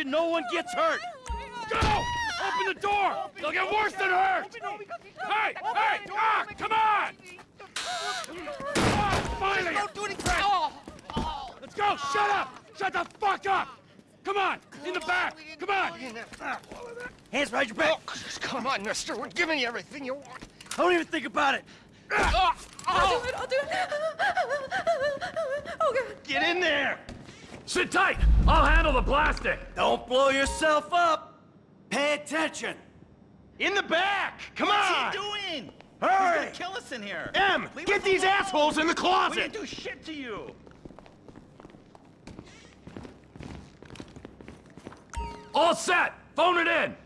attention. No one gets hurt. Go! Open the door! They'll get worse than hurt! Hey! Hey! Ah! Come on! Ah, finally! Don't do anything! Let's go! Shut up! Shut the fuck up! Come on! In the back! Come on! Hands behind your back. Come on, mister. We're giving you everything you want. Don't even think about it. I'll do it, I'll do it. Oh, God. Get in there. Sit tight! I'll handle the plastic! Don't blow yourself up. Pay attention. In the back! Come on. What's on! he doing? Hurry. He's gonna kill us in here. M, Leave get these alone. assholes in the closet! We closet! didn't do shit to you. All set! Phone it in!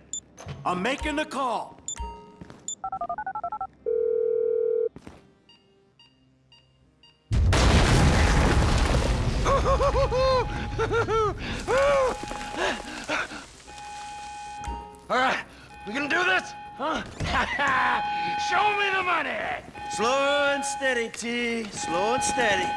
I'm making the call. All right, we gonna do this? Huh? Show me the money! Slow and steady, T. Slow and steady.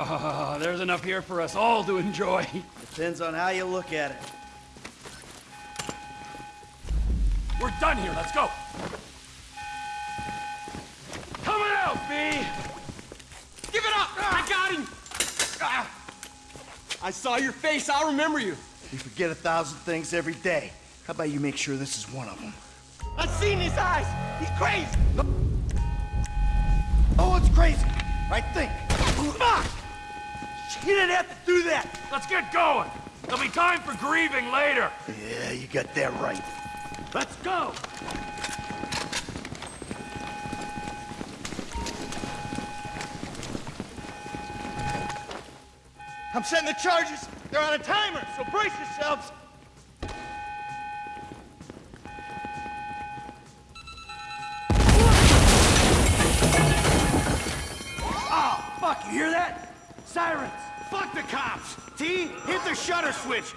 Ah, there's enough here for us all to enjoy. Depends on how you look at it. We're done here, let's go! Coming out, B! Give it up! I got him! Ah. I saw your face, I'll remember you. You forget a thousand things every day. How about you make sure this is one of them? I've seen his eyes! He's crazy! Oh, it's crazy! Right, think. Fuck! You didn't have to do that. Let's get going! There'll be time for grieving later! Yeah, you got that right. Let's go. I'm setting the charges! They're on a timer, so brace yourselves! Oh, fuck, you hear that? Sirens. Fuck the cops! T, hit the shutter switch!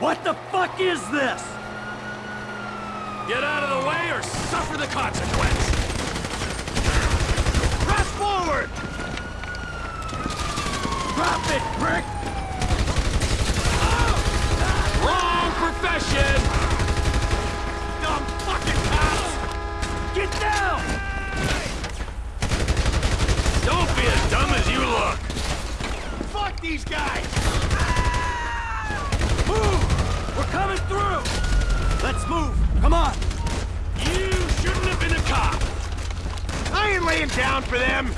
What the fuck is this? Get out of the way or suffer the consequence! Press forward! Drop it, prick! Wrong profession! Dumb fucking cops! Get down! Don't be as dumb as you look! Fuck these guys! Move! We're coming through! Let's move! Come on! You shouldn't have been a cop! I ain't laying down for them!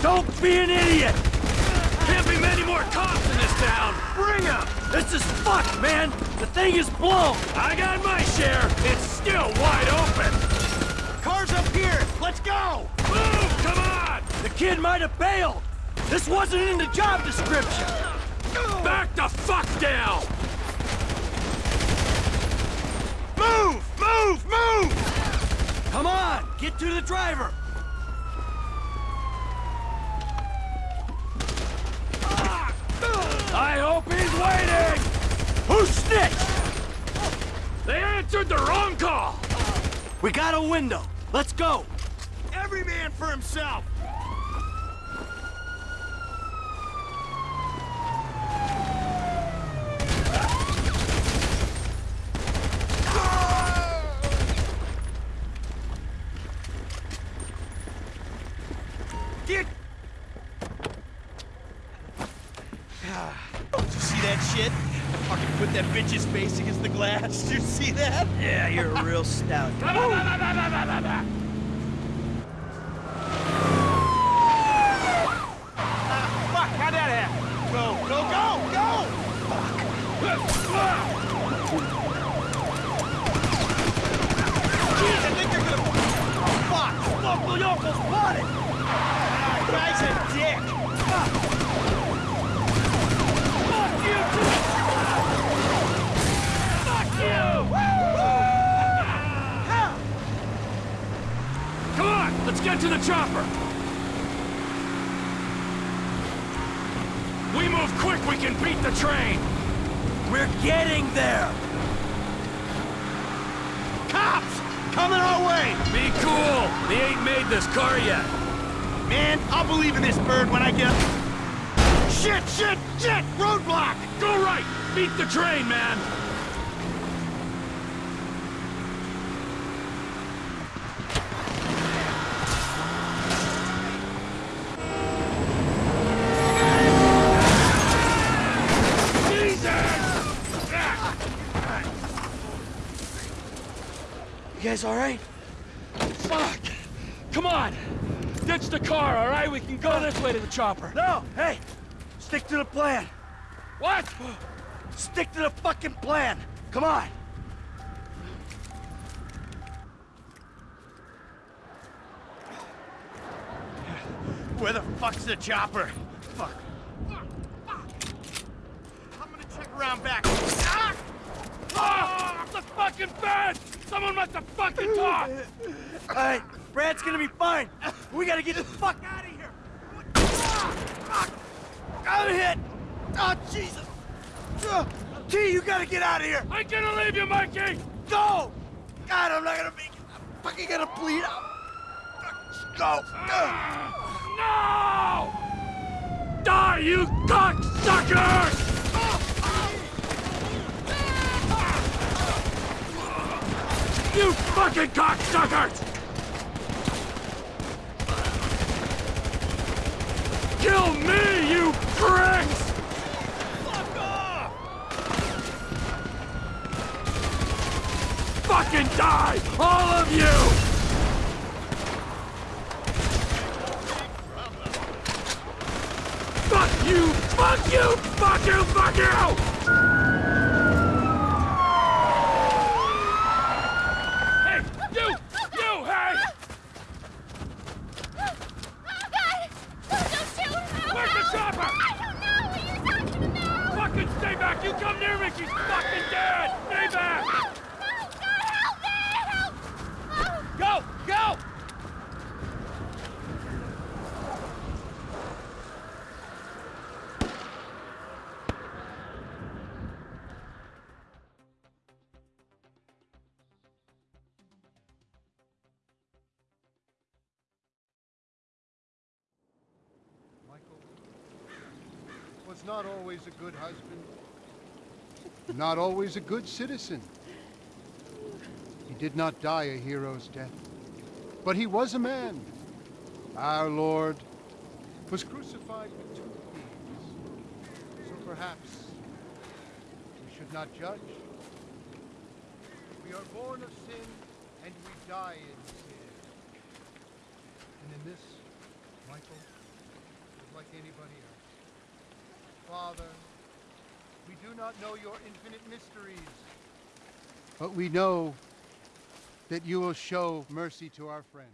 Don't be an idiot! Can't be many more cops in this town! Bring 'em! This is fucked, man! The thing is blown! I got my share! It's still wide open! Car's up here! Let's go! Move! Come on! The kid might have bailed! This wasn't in the job description! Back the fuck down! Move! Move! Move! Come on! Get to the driver! I hope he's waiting! Who snitched? They answered the wrong call! We got a window. Let's go! Every man for himself! Get... Did you see that shit? Fucking put that bitch's face against the glass. Did you see that? Yeah, you're a real stout. Fuck, how'd that happen? Go, go, go, go! Jeez, I think they're gonna... Oh, fuck! Look, we almost bought it! Ah, guy's a dick! Fuck! Fuck you, too! Fuck you! Hell! Come on, let's to the chopper! We move quick, we can beat the train! We're getting there! Cops! Coming our way! Be cool! They ain't made this car yet. Man, I'll believe in this bird when I get... Shit, shit, shit! Roadblock! Go right! Beat the train, man! You guys all right? Fuck! Come on! Ditch the car, all right? We can go this way to the chopper. No, hey! Stick to the plan. What? Stick to the fucking plan. Come on. Where the fuck's the chopper? Fuck. Fuck, fuck. I'm gonna check around back. Ah! Ah! The fucking bed! Someone must have fucking talked! All right, Brad's gonna be fine. We gotta get the fuck out of here. Ah, fuck. I'm hit. Oh, Jesus. Uh, T, you gotta get out of here. I'm gonna leave you, Mikey! Go! God, I'm not gonna make it. I'm fucking gonna bleed out. Go. Uh. No! Die, you cocksuckers! You fucking cocksuckers! Kill me, you pricks! Fuck off! Fucking die, all of you! Fuck you! Fuck you! Fuck you! Fuck you! Hey, you! You, hey! Oh, God! Oh, don't shoot! Oh, Where's the no. chopper? I don't know what you're talking about! Fucking stay back! You come near me, she's fucking dead! Stay back! No, God, help me! Help! Oh. Go! Go! Michael was not always a good husband, not always a good citizen. He did not die a hero's death, but he was a man. Our Lord was crucified with two thieves, so perhaps we should not judge. We are born of sin, and we die in sin. And in this, Michael, is like anybody else. Father, do not know your infinite mysteries, but we know that you will show mercy to our friend.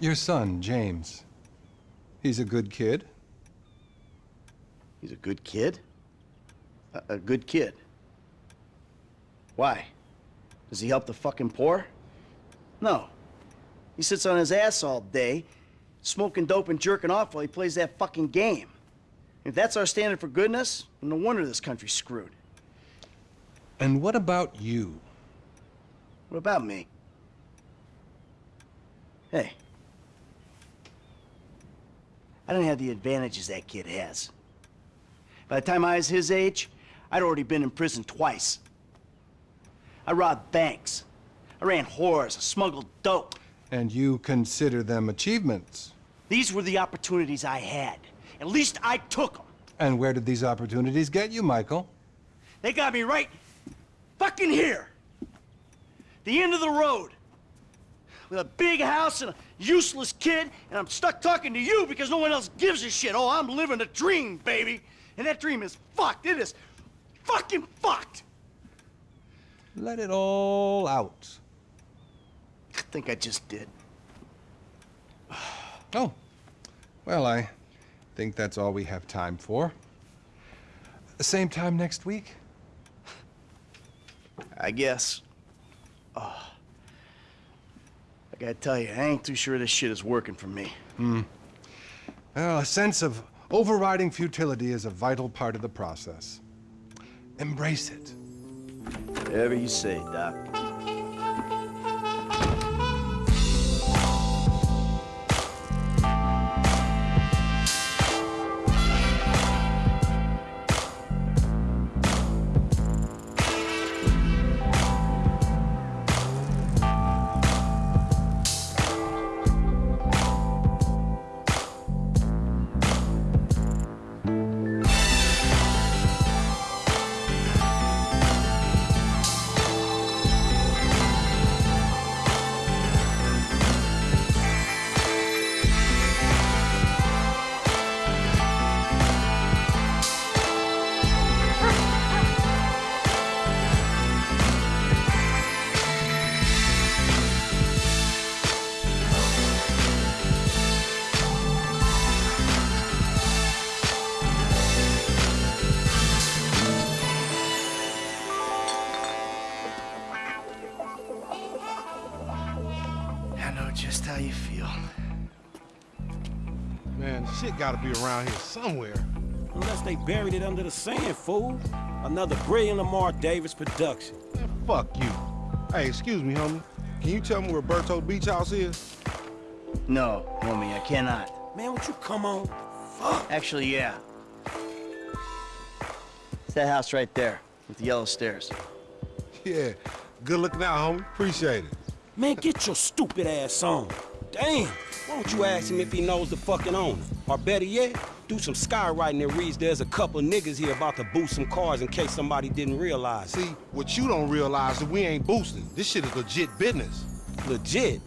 Your son, James. He's a good kid. He's a good kid? A, a good kid. Why? Does he help the fucking poor? No. He sits on his ass all day, smoking dope and jerking off while he plays that fucking game. If that's our standard for goodness, no wonder this country's screwed. And what about you? What about me? Hey. I don't have the advantages that kid has. By the time I was his age, I'd already been in prison twice. I robbed banks. I ran whores. I smuggled dope. And you consider them achievements. These were the opportunities I had. At least I took them. And where did these opportunities get you, Michael? They got me right fucking here. The end of the road. With a big house and a useless kid, and I'm stuck talking to you because no one else gives a shit. Oh, I'm living a dream, baby. And that dream is fucked. It is fucking fucked. Let it all out. I think I just did. Oh, well, I think that's all we have time for. The same time next week? I guess. Oh. I gotta tell you, I ain't too sure this shit is working for me. Hmm. Well, a sense of overriding futility is a vital part of the process. Embrace it. Whatever you say, Doc. Gotta be around here somewhere. Unless they buried it under the sand, fool. Another brilliant Lamar Davis production. Man, fuck you. Hey, excuse me, homie. Can you tell me where Berto Beach House is? No, homie, I cannot. Man, would you come on? Fuck. Actually, yeah. It's that house right there, with the yellow stairs. Yeah. Good looking out, homie. Appreciate it. Man, get your stupid ass on. Damn, why don't you ask him if he knows the fucking owner? Or better yet, do some skywriting that reads there's a couple niggas here about to boost some cars in case somebody didn't realize. See, what you don't realize is we ain't boosting. This shit is legit business. Legit?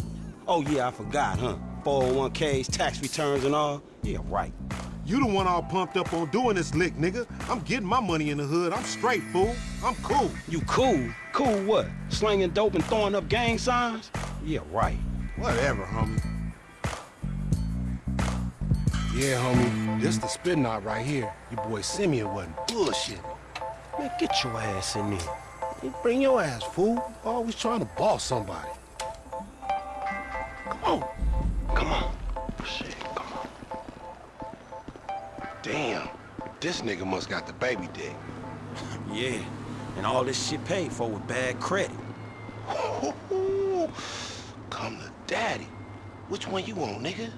Oh yeah, I forgot, huh? 401ks, tax returns and all? Yeah, right. You the one all pumped up on doing this lick, nigga. I'm getting my money in the hood. I'm straight, fool. I'm cool. You cool? Cool what? Slinging dope and throwing up gang signs? Yeah, right. Whatever, homie. Yeah, homie. This the spin knot right here. Your boy Simeon wasn't bullshit. Man, get your ass in there. You bring your ass, fool. Always trying to boss somebody. Come on. Come on. Shit, come on. Damn. This nigga must got the baby dick. Yeah, and all this shit paid for with bad credit. Come to daddy. Which one you want, nigga?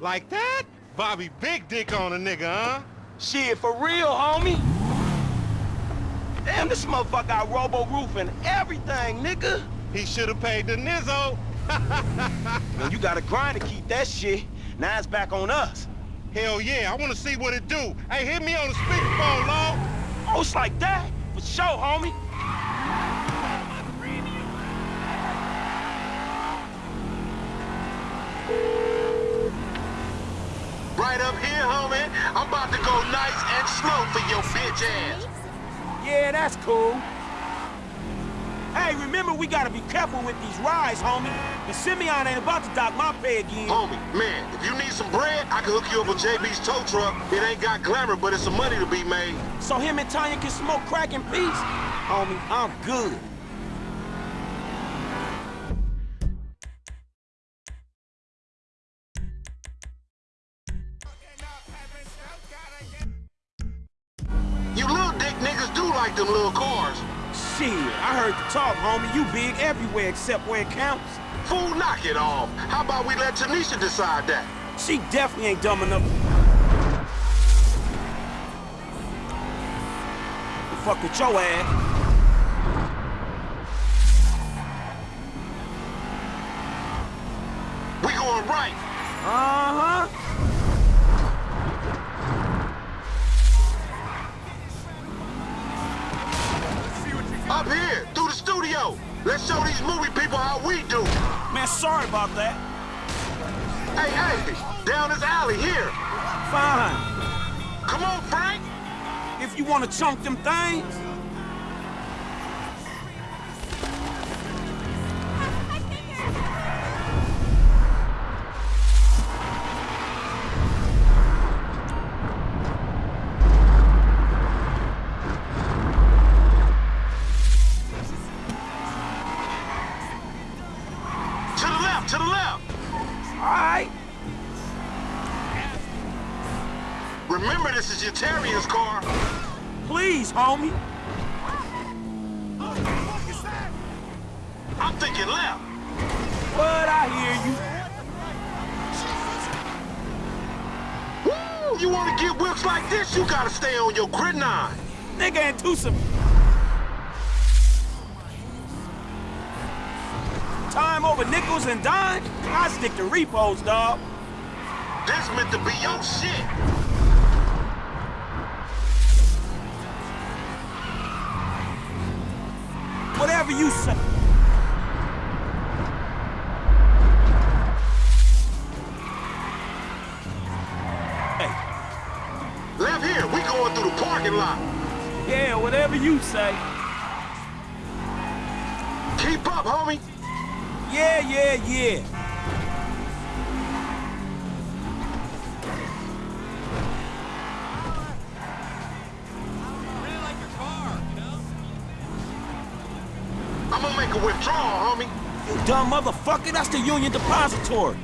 Like that? Bobby big dick on a nigga, huh? Shit, for real, homie. Damn, this motherfucker got robo roof and everything, nigga. He should have paid the nizzo. Man, you gotta grind to keep that shit. Now it's back on us. Hell yeah, I want to see what it do. Hey, hit me on the speakerphone, Law. Oh, it's like that? For sure, homie. Right up here, homie. I'm about to go nice and slow for your bitch ass. Yeah, that's cool. Hey, remember we gotta be careful with these rides, homie. The Simeon ain't about to dock my pay again. Homie, man, if you need some bread, I can hook you up with JB's tow truck. It ain't got glamour, but it's some money to be made. So him and Tanya can smoke crack in peace? Homie, I'm good. Like them little cars. Shit, I heard the talk, homie. You big everywhere except where it counts. Fool, knock it off. How about we let Tanisha decide that? She definitely ain't dumb enough. Fuck with your ass. We going right. Uh-huh. Let's show these movie people how we do. Man, sorry about that. Hey, hey, down this alley here. Fine. Come on, Frank. If you want to chunk them things, thinking left. But I hear you. Woo! You want to get whips like this, you gotta stay on your grid nine. Nigga and Tusa. Time over nickels and dimes? I stick to repos, dog. This meant to be your shit. Whatever you say. Whatever you say. Keep up, homie. Yeah, yeah, yeah. I'm gonna make a withdrawal, homie. You dumb motherfucker, that's the Union Depository.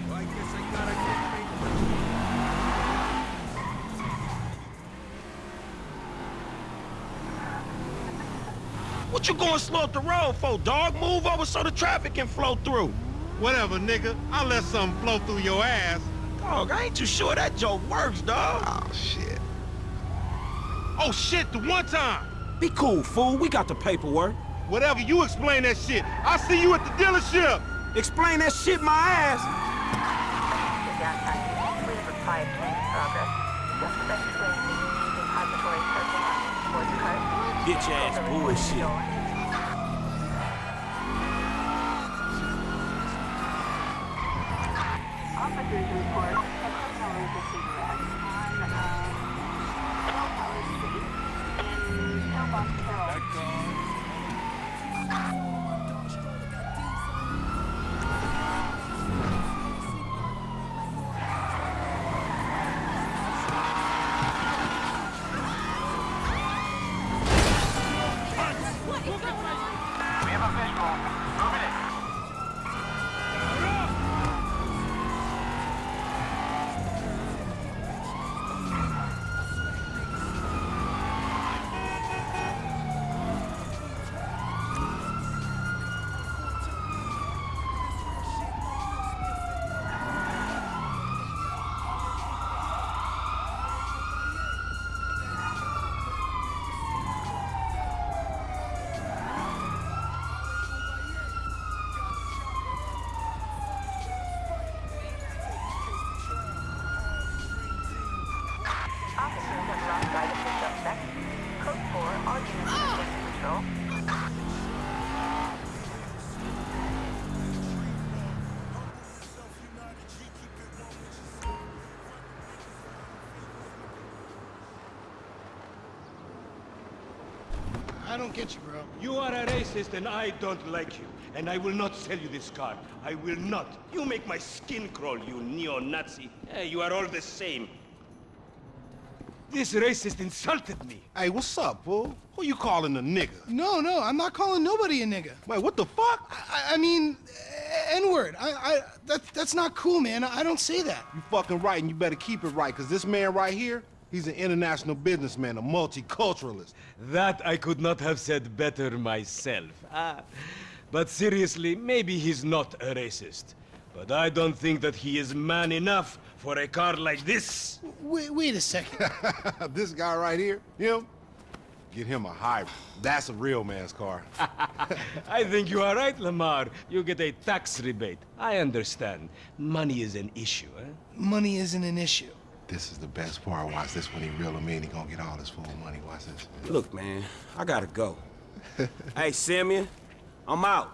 What you going slow up the road for, dog? Move over so the traffic can flow through. Whatever, nigga. I'll let something flow through your ass. Dog, I ain't too sure that joke works, dog. Oh, shit. Oh, shit, the one time. Be cool, fool. We got the paperwork. Whatever, you explain that shit. I'll see you at the dealership. Explain that shit my ass. Bitch ass bullshit. Code 4, all units. I don't get you, bro. You are a racist and I don't like you. And I will not sell you this car. I will not. You make my skin crawl, you neo-Nazi. Eh, you are all the same. This racist insulted me. Hey, what's up, fool? Who you calling a nigga? No, no, I'm not calling nobody a nigga. Wait, what the fuck? I, I mean, N-word. I, I, that, that's not cool, man. I don't say that. You fucking right, and you better keep it right, because this man right here, he's an international businessman, a multiculturalist. That I could not have said better myself. Ah, but seriously, maybe he's not a racist. But I don't think that he is man enough for a car like this. Wait, wait a second. this guy right here, him, get him a hybrid. That's a real man's car. I think you are right, Lamar. You get a tax rebate. I understand. Money is an issue, eh? Money isn't an issue. this is the best part. Watch this when he reel him in. He gonna get all his full money. Watch this. Look, man, I gotta go. hey, Simeon, I'm out.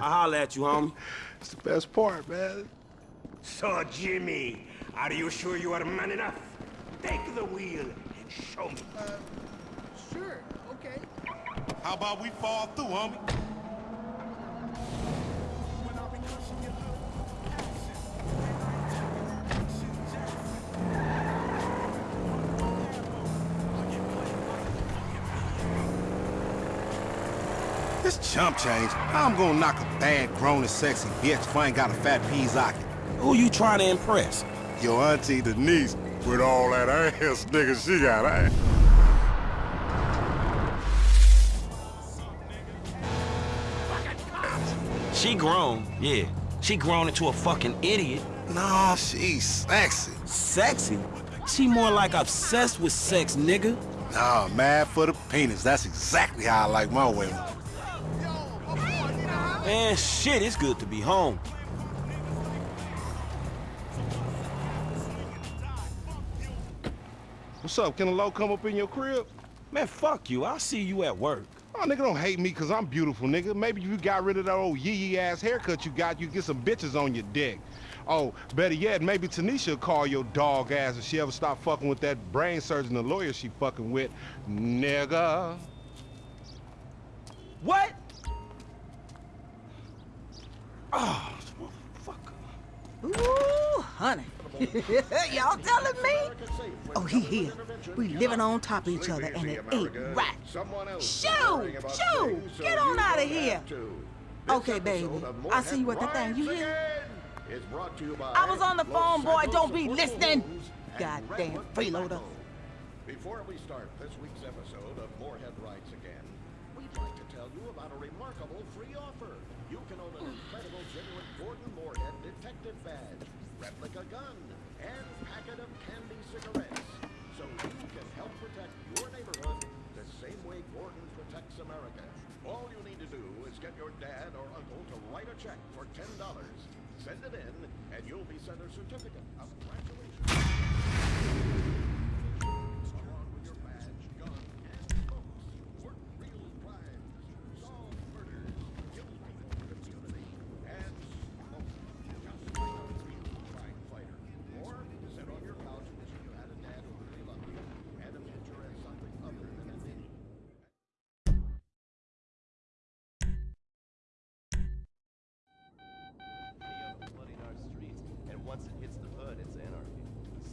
I'll holler at you, homie. It's the best part, man. So, Jimmy, are you sure you are man enough? Take the wheel and show me. Uh, Sure, okay. How about we fall through, homie? This chump change. I'm gonna knock a bad, grown and sexy bitch if I ain't got a fat Pizaki? Who you trying to impress? Your auntie Denise, with all that ass nigga she got, eh? She grown, yeah. She grown into a fucking idiot. Nah, she's sexy. Sexy? She more like obsessed with sex, nigga. Nah, mad for the penis. That's exactly how I like my women. Man, shit, it's good to be home. What's up? Can a low come up in your crib? Man, fuck you. I'll see you at work. Oh, nigga, don't hate me because I'm beautiful, nigga. Maybe if you got rid of that old yee-yee ass haircut you got, you get some bitches on your dick. Oh, better yet, maybe Tanisha will call your dog ass if she ever stop fucking with that brain surgeon, the lawyer she fucking with. Nigga. What? Oh, motherfucker. Ooh, honey. Y'all telling me? Oh, he here. We living on top of each other, and it ain't right. Shoo! Shoo! Get on out of here! Okay, baby. I'll see you at the thing. You hear? I was on the phone, boy. Don't be listening. Goddamn freeloader. Before we start this week's episode of Moorhead Rides Again, we'd like to tell you about a remarkable free offer. You can own an incredible genuine Gordon Moorhead detective badge, replica gun, and packet of candy cigarettes. So you can help protect your neighborhood the same way Gordon protects America. All you need to do is get your dad or uncle to write a check for $10. Send it in, and you'll be sent a certificate of congratulations.